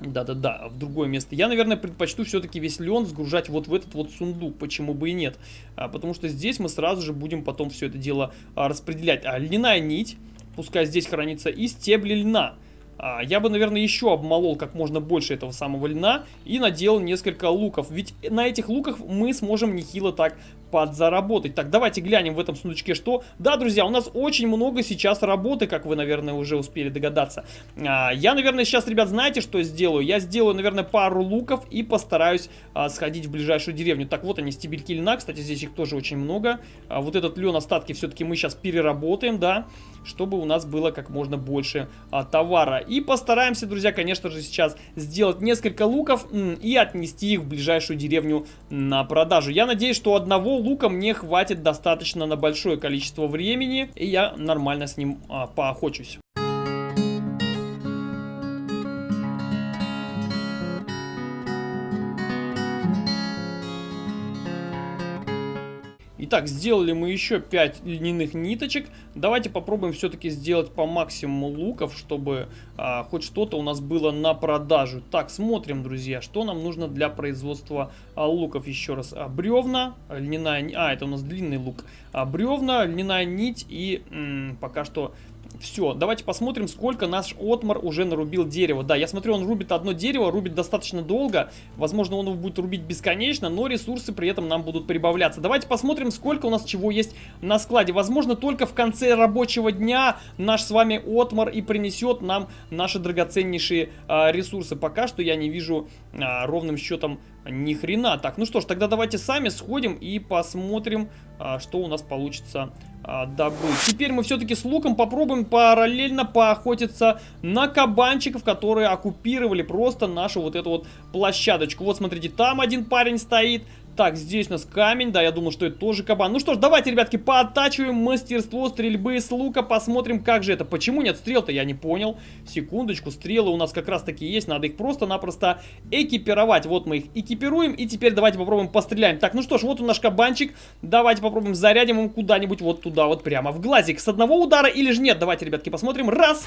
Да-да-да, в другое место. Я, наверное, предпочту все-таки весь лен сгружать вот в этот вот сундук. Почему бы и нет? А, потому что здесь мы сразу же будем потом все это дело а, распределять. А льняная нить, пускай здесь хранится, и стебли льна. А, я бы, наверное, еще обмолол как можно больше этого самого льна и наделал несколько луков. Ведь на этих луках мы сможем нехило так подзаработать. Так, давайте глянем в этом сундучке, что... Да, друзья, у нас очень много сейчас работы, как вы, наверное, уже успели догадаться. А, я, наверное, сейчас, ребят, знаете, что сделаю? Я сделаю, наверное, пару луков и постараюсь а, сходить в ближайшую деревню. Так, вот они, стебельки льна, кстати, здесь их тоже очень много. А, вот этот лен, остатки все-таки мы сейчас переработаем, да, чтобы у нас было как можно больше а, товара. И постараемся, друзья, конечно же, сейчас сделать несколько луков и отнести их в ближайшую деревню на продажу. Я надеюсь, что одного лука мне хватит достаточно на большое количество времени, и я нормально с ним а, поохочусь. Итак, сделали мы еще 5 льняных ниточек. Давайте попробуем все-таки сделать по максимуму луков, чтобы а, хоть что-то у нас было на продажу. Так, смотрим, друзья, что нам нужно для производства а, луков. Еще раз, а, бревна, льняная... А, это у нас длинный лук. А, бревна, льняная нить и пока что все, давайте посмотрим, сколько наш Отмар уже нарубил дерева. Да, я смотрю, он рубит одно дерево, рубит достаточно долго. Возможно, он его будет рубить бесконечно, но ресурсы при этом нам будут прибавляться. Давайте посмотрим, сколько у нас чего есть на складе. Возможно, только в конце рабочего дня наш с вами Отмар и принесет нам наши драгоценнейшие а, ресурсы. Пока что я не вижу а, ровным счетом ни хрена. Так, ну что ж, тогда давайте сами сходим и посмотрим, а, что у нас получится а, добыть. Теперь мы все-таки с луком попробуем параллельно поохотиться на кабанчиков, которые оккупировали просто нашу вот эту вот площадочку. Вот смотрите, там один парень стоит, Так, здесь у нас камень, да, я думал, что это тоже кабан. Ну что ж, давайте, ребятки, пооттачиваем мастерство стрельбы с лука, посмотрим, как же это. Почему нет стрел-то, я не понял. Секундочку, стрелы у нас как раз таки есть, надо их просто-напросто экипировать. Вот мы их экипируем, и теперь давайте попробуем постреляем. Так, ну что ж, вот у наш кабанчик, давайте попробуем зарядим ему куда-нибудь вот туда, вот прямо в глазик. С одного удара или же нет? Давайте, ребятки, посмотрим. Раз,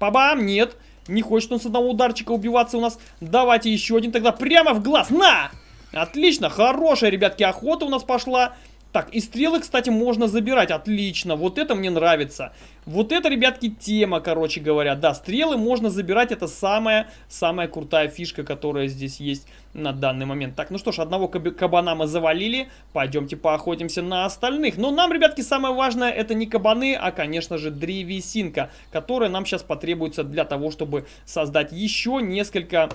пабам, нет. Не хочет он с одного ударчика убиваться у нас. Давайте еще один тогда прямо в глаз. На! Отлично, хорошая, ребятки, охота у нас пошла. Так, и стрелы, кстати, можно забирать. Отлично, вот это мне нравится. Вот это, ребятки, тема, короче говоря. Да, стрелы можно забирать. Это самая, самая крутая фишка, которая здесь есть на данный момент. Так, ну что ж, одного кабана мы завалили. Пойдемте поохотимся на остальных. Но нам, ребятки, самое важное, это не кабаны, а, конечно же, древесинка, которая нам сейчас потребуется для того, чтобы создать еще несколько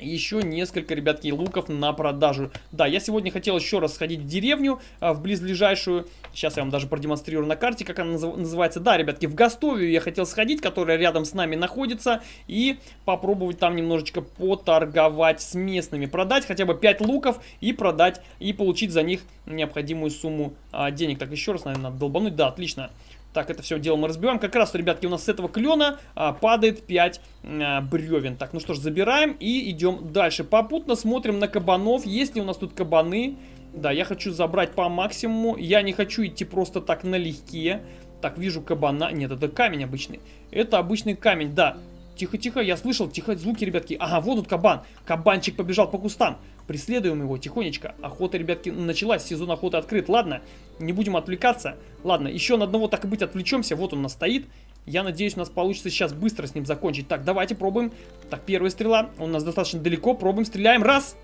еще несколько, ребятки, луков на продажу. Да, я сегодня хотел еще раз сходить в деревню, а, в близлежащую. Сейчас я вам даже продемонстрирую на карте, как она называется. Да, ребятки, в Гастовию я хотел сходить, которая рядом с нами находится. И попробовать там немножечко поторговать с местными. Продать хотя бы 5 луков и продать, и получить за них необходимую сумму а, денег. Так, еще раз, наверное, надо долбануть. Да, отлично. Так, это все дело мы разбиваем. Как раз, ребятки, у нас с этого клена а, падает 5 а, бревен. Так, ну что ж, забираем и идем дальше. Попутно смотрим на кабанов. Есть ли у нас тут кабаны? Да, я хочу забрать по максимуму. Я не хочу идти просто так налегке. Так, вижу кабана. Нет, это камень обычный. Это обычный камень, да. Тихо-тихо, я слышал, тихо, звуки, ребятки. Ага, вот тут кабан. Кабанчик побежал по кустам. Преследуем его тихонечко. Охота, ребятки, началась, сезон охоты открыт. Ладно, не будем отвлекаться. Ладно, еще на одного так и быть отвлечемся. Вот он у нас стоит. Я надеюсь, у нас получится сейчас быстро с ним закончить. Так, давайте пробуем. Так, первая стрела. Он у нас достаточно далеко. Пробуем, стреляем. Раз.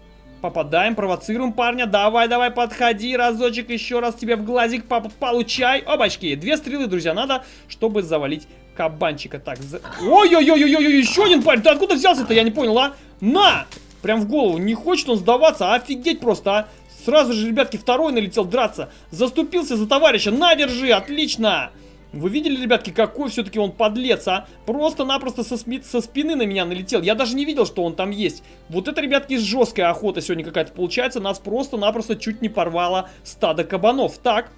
Попадаем, провоцируем парня. Давай, давай, подходи. Разочек еще раз тебе в глазик по получай. Обачки. Две стрелы, друзья, надо, чтобы завалить кабанчика. Так, за... Ой-ой-ой-ой-ой, еще один парень. Ты откуда взялся-то? Я не понял, а? На! Прям в голову. Не хочет он сдаваться. Офигеть просто, а. Сразу же, ребятки, второй налетел драться. Заступился за товарища. На, держи, отлично. Вы видели, ребятки, какой все-таки он подлец, а? Просто-напросто со, со спины на меня налетел. Я даже не видел, что он там есть. Вот это, ребятки, жесткая охота сегодня какая-то получается. Нас просто-напросто чуть не порвало стадо кабанов. Так,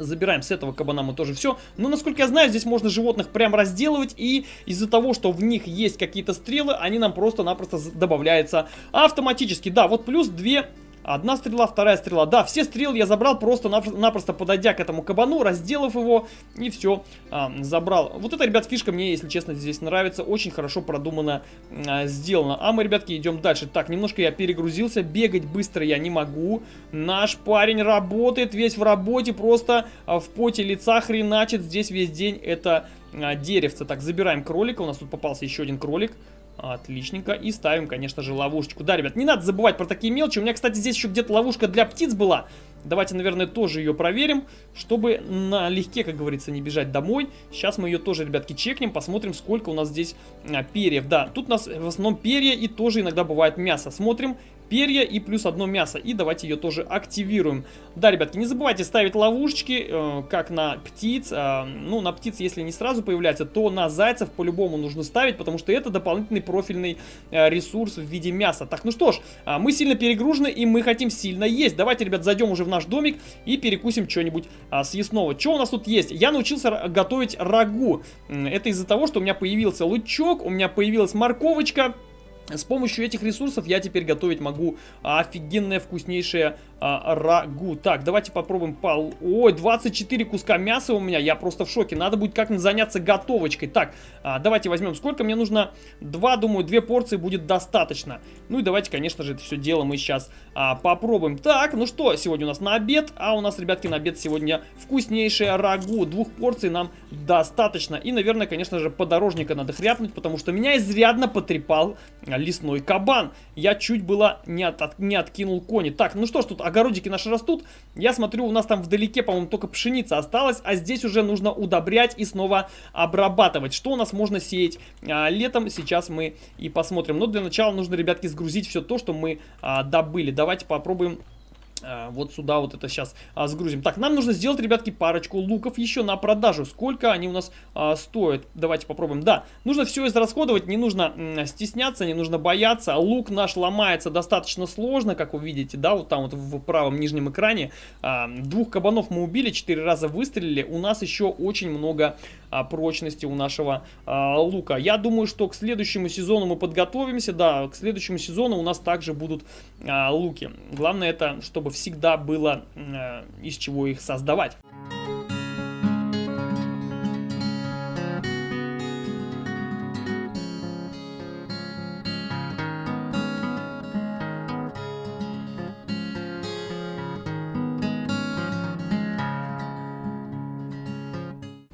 Забираем с этого кабана мы тоже все. Но, насколько я знаю, здесь можно животных прям разделывать. И из-за того, что в них есть какие-то стрелы, они нам просто-напросто добавляются автоматически. Да, вот плюс две Одна стрела, вторая стрела. Да, все стрелы я забрал просто-напросто подойдя к этому кабану, разделав его и все, а, забрал. Вот эта, ребят, фишка мне, если честно, здесь нравится. Очень хорошо продумано а, сделано. А мы, ребятки, идем дальше. Так, немножко я перегрузился, бегать быстро я не могу. Наш парень работает, весь в работе, просто а, в поте лица хреначит здесь весь день это а, деревце. Так, забираем кролика, у нас тут попался еще один кролик. Отличненько. И ставим, конечно же, ловушечку. Да, ребят, не надо забывать про такие мелочи. У меня, кстати, здесь еще где-то ловушка для птиц была. Давайте, наверное, тоже ее проверим, чтобы налегке, как говорится, не бежать домой. Сейчас мы ее тоже, ребятки, чекнем, посмотрим, сколько у нас здесь а, перьев. Да, тут у нас в основном перья и тоже иногда бывает мясо. Смотрим, перья и плюс одно мясо. И давайте ее тоже активируем. Да, ребятки, не забывайте ставить ловушечки, э, как на птиц. Э, ну, на птиц, если не сразу появляется, то на зайцев по-любому нужно ставить, потому что это дополнительный профильный э, ресурс в виде мяса. Так, ну что ж, э, мы сильно перегружены и мы хотим сильно есть. Давайте, ребят, зайдем уже в наш домик и перекусим что-нибудь э, съестного. Что у нас тут есть? Я научился готовить рагу. Это из-за того, что у меня появился лучок, у меня появилась морковочка. С помощью этих ресурсов я теперь готовить могу офигенное вкуснейшее а, рагу. Так, давайте попробуем пол... Ой, 24 куска мяса у меня, я просто в шоке. Надо будет как-нибудь заняться готовочкой. Так, а, давайте возьмем, сколько мне нужно? Два, думаю, две порции будет достаточно. Ну и давайте, конечно же, это все дело мы сейчас а, попробуем. Так, ну что, сегодня у нас на обед, а у нас, ребятки, на обед сегодня вкуснейшее рагу. Двух порций нам достаточно. И, наверное, конечно же, подорожника надо хряпнуть, потому что меня изрядно потрепал лесной кабан. Я чуть было не, от, не откинул кони. Так, ну что ж, тут огородики наши растут. Я смотрю, у нас там вдалеке, по-моему, только пшеница осталась, а здесь уже нужно удобрять и снова обрабатывать. Что у нас можно сеять а, летом, сейчас мы и посмотрим. Но для начала нужно, ребятки, сгрузить все то, что мы а, добыли. Давайте попробуем вот сюда вот это сейчас а, сгрузим. Так, нам нужно сделать, ребятки, парочку луков еще на продажу. Сколько они у нас а, стоят? Давайте попробуем. Да, нужно все израсходовать, не нужно стесняться, не нужно бояться. Лук наш ломается достаточно сложно, как вы видите, да, вот там вот в правом нижнем экране. А, двух кабанов мы убили, четыре раза выстрелили. У нас еще очень много а, прочности у нашего а, лука. Я думаю, что к следующему сезону мы подготовимся. Да, к следующему сезону у нас также будут а, луки. Главное это, чтобы всегда было а, из чего их создавать.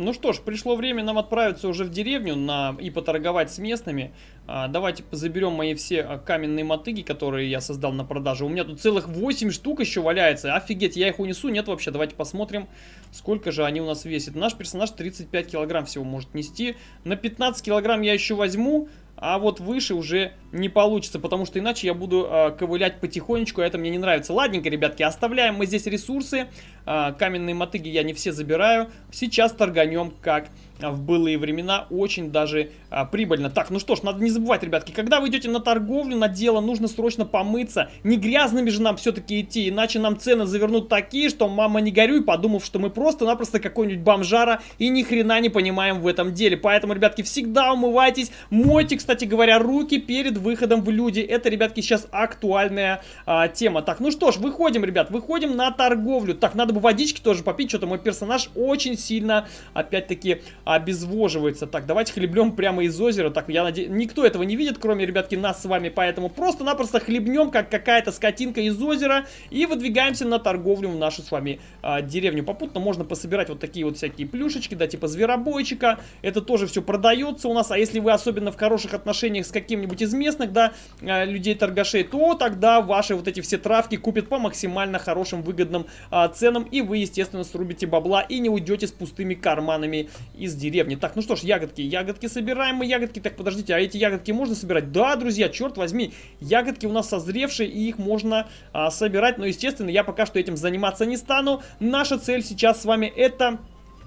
Ну что ж, пришло время нам отправиться уже в деревню на... и поторговать с местными. А, давайте заберем мои все а, каменные мотыги, которые я создал на продажу. У меня тут целых 8 штук еще валяется. Офигеть, я их унесу? Нет вообще. Давайте посмотрим, сколько же они у нас весят. Наш персонаж 35 килограмм всего может нести. На 15 килограмм я еще возьму. А вот выше уже не получится, потому что иначе я буду э, ковылять потихонечку, а это мне не нравится. Ладненько, ребятки, оставляем мы здесь ресурсы. Э, каменные мотыги я не все забираю. Сейчас торганем как в былые времена очень даже а, прибыльно. Так, ну что ж, надо не забывать, ребятки, когда вы идете на торговлю, на дело, нужно срочно помыться. Не грязными же нам все-таки идти, иначе нам цены завернут такие, что мама не горюй, подумав, что мы просто-напросто какой-нибудь бомжара и ни хрена не понимаем в этом деле. Поэтому, ребятки, всегда умывайтесь, мойте, кстати говоря, руки перед выходом в люди. Это, ребятки, сейчас актуальная а, тема. Так, ну что ж, выходим, ребят, выходим на торговлю. Так, надо бы водички тоже попить, что-то мой персонаж очень сильно, опять-таки, обезвоживается. Так, давайте хлебнем прямо из озера. Так, я надеюсь, никто этого не видит, кроме, ребятки, нас с вами. Поэтому просто-напросто хлебнем, как какая-то скотинка из озера. И выдвигаемся на торговлю в нашу с вами а, деревню. Попутно можно пособирать вот такие вот всякие плюшечки, да, типа зверобойчика. Это тоже все продается у нас. А если вы особенно в хороших отношениях с каким-нибудь из местных, да, а, людей-торгашей, то тогда ваши вот эти все травки купят по максимально хорошим, выгодным а, ценам. И вы, естественно, срубите бабла и не уйдете с пустыми карманами из деревни. Так, ну что ж, ягодки. Ягодки собираем мы, ягодки. Так, подождите, а эти ягодки можно собирать? Да, друзья, черт возьми. Ягодки у нас созревшие, и их можно а, собирать. Но, естественно, я пока что этим заниматься не стану. Наша цель сейчас с вами это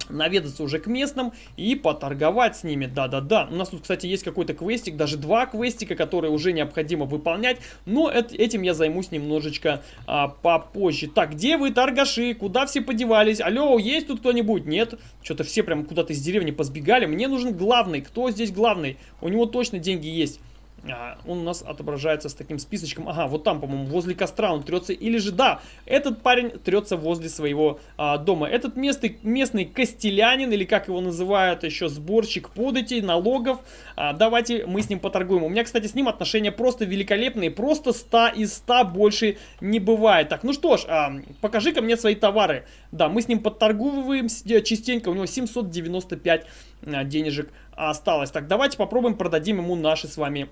наведаться уже к местным и поторговать с ними. Да-да-да. У нас тут, кстати, есть какой-то квестик, даже два квестика, которые уже необходимо выполнять. Но этим я займусь немножечко а, попозже. Так, где вы, торгаши? Куда все подевались? Алло, есть тут кто-нибудь? Нет? Что-то все прям куда-то из деревни позбегали. Мне нужен главный. Кто здесь главный? У него точно деньги есть. А, он у нас отображается с таким списочком. Ага, вот там, по-моему, возле костра он трется. Или же, да, этот парень трется возле своего а, дома. Этот местный, местный костелянин, или как его называют еще, сборщик податей, налогов. А, давайте мы с ним поторгуем. У меня, кстати, с ним отношения просто великолепные. Просто 100 из 100 больше не бывает. Так, ну что ж, а, покажи-ка мне свои товары. Да, мы с ним подторгуем частенько. У него 795 а, денежек осталось. Так, давайте попробуем продадим ему наши с вами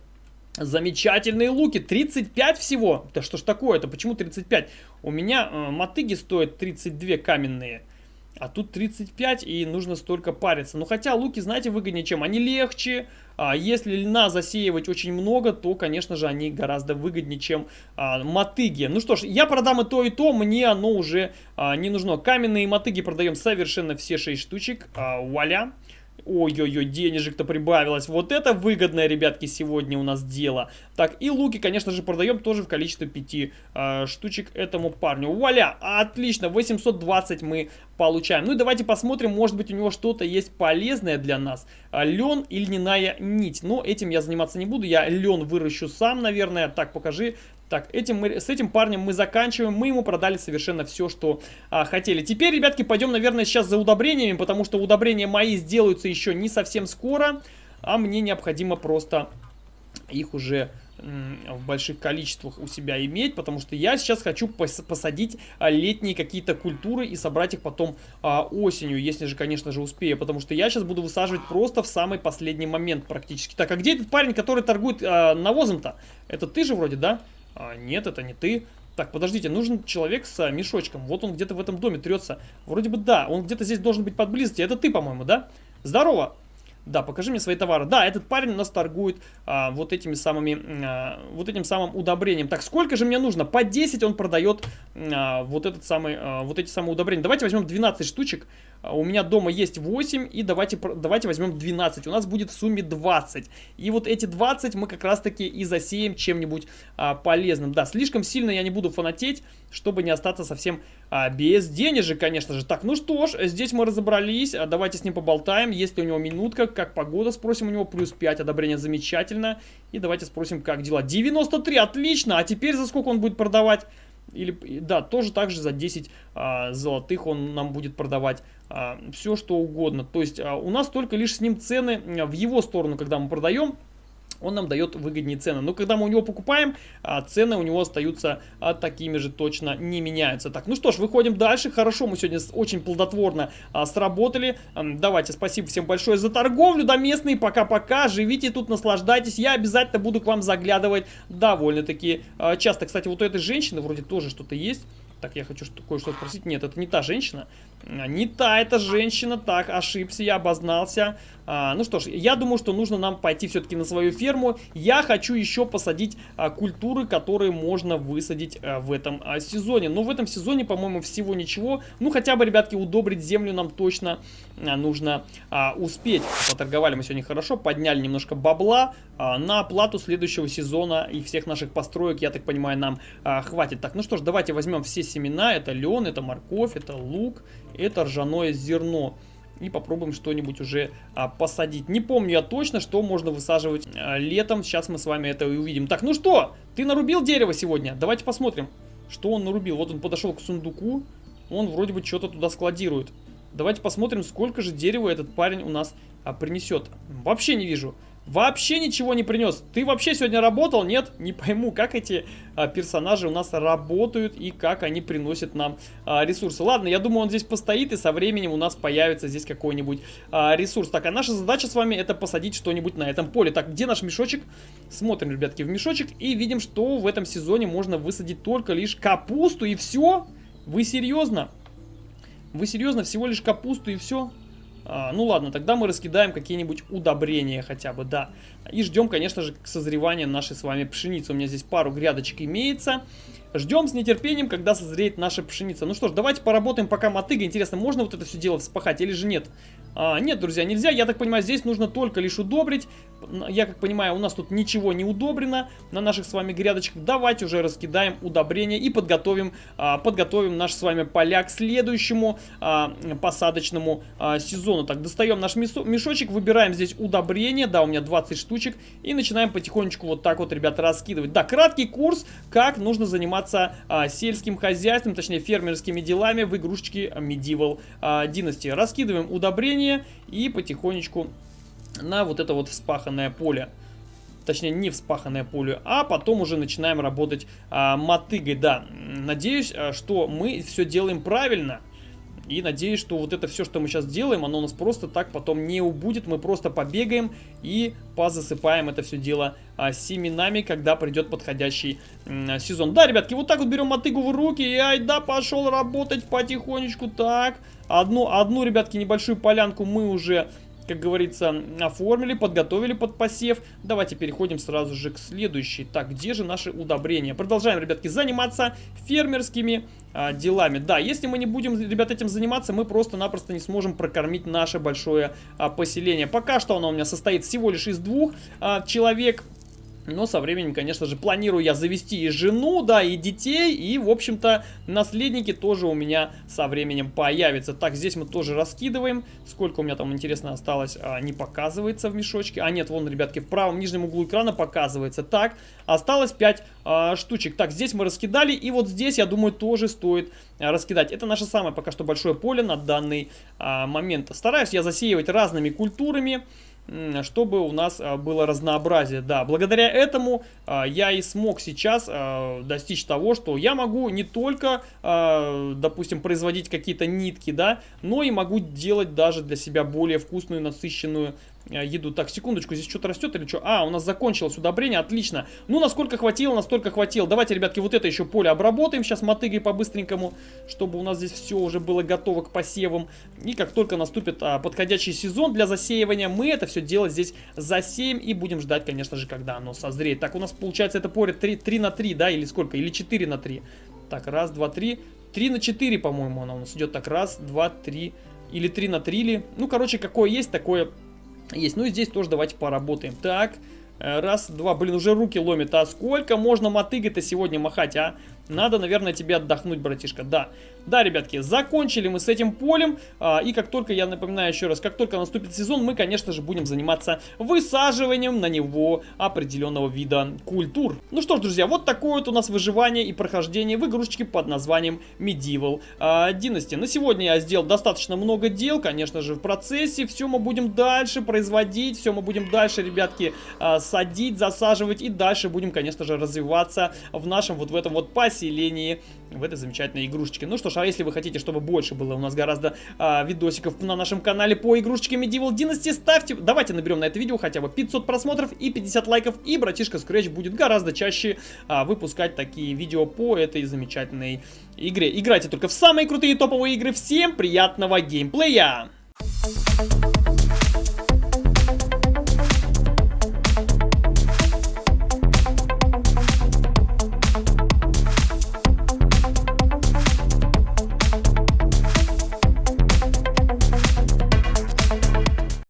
Замечательные луки, 35 всего. Да что ж такое-то, почему 35? У меня э, мотыги стоят 32 каменные, а тут 35 и нужно столько париться. Ну хотя луки, знаете, выгоднее чем? Они легче, а если льна засеивать очень много, то, конечно же, они гораздо выгоднее, чем а, мотыги. Ну что ж, я продам и то, и то, мне оно уже а, не нужно. Каменные мотыги продаем совершенно все 6 штучек, а, вуаля. Ой-ой-ой, денежек-то прибавилось. Вот это выгодное, ребятки, сегодня у нас дело. Так, и луки, конечно же, продаем тоже в количестве 5 э, штучек этому парню. Вуаля, отлично, 820 мы получаем. Ну и давайте посмотрим, может быть у него что-то есть полезное для нас. А, лен или льняная нить. Но этим я заниматься не буду, я лен выращу сам, наверное. Так, покажи, так, этим мы, с этим парнем мы заканчиваем. Мы ему продали совершенно все, что а, хотели. Теперь, ребятки, пойдем, наверное, сейчас за удобрениями, потому что удобрения мои сделаются еще не совсем скоро. А мне необходимо просто их уже в больших количествах у себя иметь, потому что я сейчас хочу пос посадить а, летние какие-то культуры и собрать их потом а, осенью, если же, конечно же, успею, потому что я сейчас буду высаживать просто в самый последний момент практически. Так, а где этот парень, который торгует а, навозом-то? Это ты же вроде, да? А, нет, это не ты. Так, подождите, нужен человек с мешочком. Вот он где-то в этом доме трется. Вроде бы да, он где-то здесь должен быть подблизости. Это ты, по-моему, да? Здорово! Да, покажи мне свои товары. Да, этот парень у нас торгует а, вот этими самыми, а, вот этим самым удобрением. Так, сколько же мне нужно? По 10 он продает а, вот этот самый, а, вот эти самые удобрения. Давайте возьмем 12 штучек. А, у меня дома есть 8, и давайте, давайте возьмем 12. У нас будет в сумме 20. И вот эти 20 мы как раз таки и засеем чем-нибудь а, полезным. Да, слишком сильно я не буду фанатеть, чтобы не остаться совсем а, без денежек, конечно же. Так, ну что ж, здесь мы разобрались. А, давайте с ним поболтаем. Есть ли у него минутка, как погода, спросим у него. Плюс 5, одобрение замечательно. И давайте спросим, как дела. 93, отлично. А теперь за сколько он будет продавать? Или, да, тоже так же за 10 а, золотых он нам будет продавать все, что угодно. То есть а, у нас только лишь с ним цены в его сторону, когда мы продаем, он нам дает выгоднее цены. Но когда мы у него покупаем, а, цены у него остаются а, такими же точно не меняются. Так, ну что ж, выходим дальше. Хорошо, мы сегодня очень плодотворно а, сработали. Давайте, спасибо всем большое за торговлю, да, местные, пока-пока, живите тут, наслаждайтесь. Я обязательно буду к вам заглядывать довольно-таки часто. Кстати, вот у этой женщины вроде тоже что-то есть. Так, я хочу кое-что спросить. Нет, это не та женщина. Не та эта женщина. Так, ошибся, я обознался. А, ну что ж, я думаю, что нужно нам пойти все-таки на свою ферму. Я хочу еще посадить а, культуры, которые можно высадить а, в этом а, сезоне. Но в этом сезоне, по-моему, всего ничего. Ну, хотя бы, ребятки, удобрить землю нам точно а, нужно а, успеть. Поторговали мы сегодня хорошо, подняли немножко бабла а, на оплату следующего сезона и всех наших построек, я так понимаю, нам а, хватит. Так, ну что ж, давайте возьмем все семена. Это лен, это морковь, это лук, это ржаное зерно и попробуем что-нибудь уже а, посадить. Не помню я точно, что можно высаживать а, летом. Сейчас мы с вами это и увидим. Так, ну что, ты нарубил дерево сегодня? Давайте посмотрим, что он нарубил. Вот он подошел к сундуку, он вроде бы что-то туда складирует. Давайте посмотрим, сколько же дерева этот парень у нас а, принесет. Вообще не вижу. Вообще ничего не принес. Ты вообще сегодня работал? Нет? Не пойму, как эти а, персонажи у нас работают и как они приносят нам а, ресурсы. Ладно, я думаю, он здесь постоит и со временем у нас появится здесь какой-нибудь а, ресурс. Так, а наша задача с вами это посадить что-нибудь на этом поле. Так, где наш мешочек? Смотрим, ребятки, в мешочек и видим, что в этом сезоне можно высадить только лишь капусту и все? Вы серьезно? Вы серьезно? Всего лишь капусту и все? А, ну ладно, тогда мы раскидаем какие-нибудь удобрения хотя бы, да. И ждем, конечно же, к созреванию нашей с вами пшеницы. У меня здесь пару грядочек имеется. Ждем с нетерпением, когда созреет наша пшеница. Ну что ж, давайте поработаем пока мотыга. Интересно, можно вот это все дело вспахать или же нет? А, нет, друзья, нельзя. Я так понимаю, здесь нужно только лишь удобрить. Я как понимаю, у нас тут ничего не удобрено на наших с вами грядочках. Давайте уже раскидаем удобрения и подготовим, а, подготовим наши с вами поля к следующему а, посадочному а, сезону. Так, достаем наш мешочек, выбираем здесь удобрения. Да, у меня 20 штучек. И начинаем потихонечку вот так вот, ребята, раскидывать. Да, краткий курс, как нужно заниматься сельским хозяйством, точнее фермерскими делами в игрушечке Medieval Dynasty. Раскидываем удобрения и потихонечку на вот это вот вспаханное поле. Точнее, не вспаханное поле, а потом уже начинаем работать а, мотыгой. Да, надеюсь, а, что мы все делаем правильно. И надеюсь, что вот это все, что мы сейчас делаем, оно у нас просто так потом не убудет. Мы просто побегаем и позасыпаем это все дело а, семенами, когда придет подходящий м, сезон. Да, ребятки, вот так вот берем мотыгу в руки и айда пошел работать потихонечку. Так, одну, одну, ребятки, небольшую полянку мы уже как говорится, оформили, подготовили под посев. Давайте переходим сразу же к следующей. Так, где же наши удобрения? Продолжаем, ребятки, заниматься фермерскими а, делами. Да, если мы не будем, ребят, этим заниматься, мы просто-напросто не сможем прокормить наше большое а, поселение. Пока что оно у меня состоит всего лишь из двух а, человек. Но со временем, конечно же, планирую я завести и жену, да, и детей, и, в общем-то, наследники тоже у меня со временем появятся. Так, здесь мы тоже раскидываем. Сколько у меня там, интересно, осталось, а, не показывается в мешочке. А нет, вон, ребятки, в правом нижнем углу экрана показывается. Так, осталось 5 а, штучек. Так, здесь мы раскидали, и вот здесь, я думаю, тоже стоит а, раскидать. Это наше самое пока что большое поле на данный а, момент. Стараюсь я засеивать разными культурами чтобы у нас а, было разнообразие. Да, благодаря этому а, я и смог сейчас а, достичь того, что я могу не только, допустим, производить какие-то нитки, да, но и могу делать даже для себя более вкусную, насыщенную еду. Так, секундочку, здесь что-то растет или что? А, у нас закончилось удобрение, отлично. Ну, насколько хватило, настолько хватило. Давайте, ребятки, вот это еще поле обработаем сейчас мотыгой по-быстренькому, чтобы у нас здесь все уже было готово к посевам. И как только наступит а, подходящий сезон для засеивания, мы это все дело здесь засеем и будем ждать, конечно же, когда оно созреет. Так, у нас получается это поле 3, 3 на 3, да, или сколько? Или 4 на 3. Так, раз, два, три. 3 на 4, по-моему, оно у нас идет. Так, раз, два, три. Или 3 на 3 ли. Ну, короче, какое есть, такое есть. Ну и здесь тоже давайте поработаем. Так, э, раз, два. Блин, уже руки ломит. А сколько можно мотыгой-то сегодня махать, а? Надо, наверное, тебе отдохнуть, братишка. Да. Да, ребятки, закончили мы с этим полем. А, и как только, я напоминаю еще раз, как только наступит сезон, мы, конечно же, будем заниматься высаживанием на него определенного вида культур. Ну что ж, друзья, вот такое вот у нас выживание и прохождение в игрушечке под названием Medieval а, Dynasty. На сегодня я сделал достаточно много дел, конечно же, в процессе. Все мы будем дальше производить, все мы будем дальше, ребятки, а, садить, засаживать и дальше будем, конечно же, развиваться в нашем вот в этом вот поселении, в этой замечательной игрушечке. Ну что ж, а если вы хотите, чтобы больше было у нас гораздо а, видосиков на нашем канале по игрушечке Medieval Dynasty, ставьте, давайте наберем на это видео хотя бы 500 просмотров и 50 лайков, и братишка Scratch будет гораздо чаще а, выпускать такие видео по этой замечательной игре. Играйте только в самые крутые топовые игры. Всем приятного геймплея! Thank you.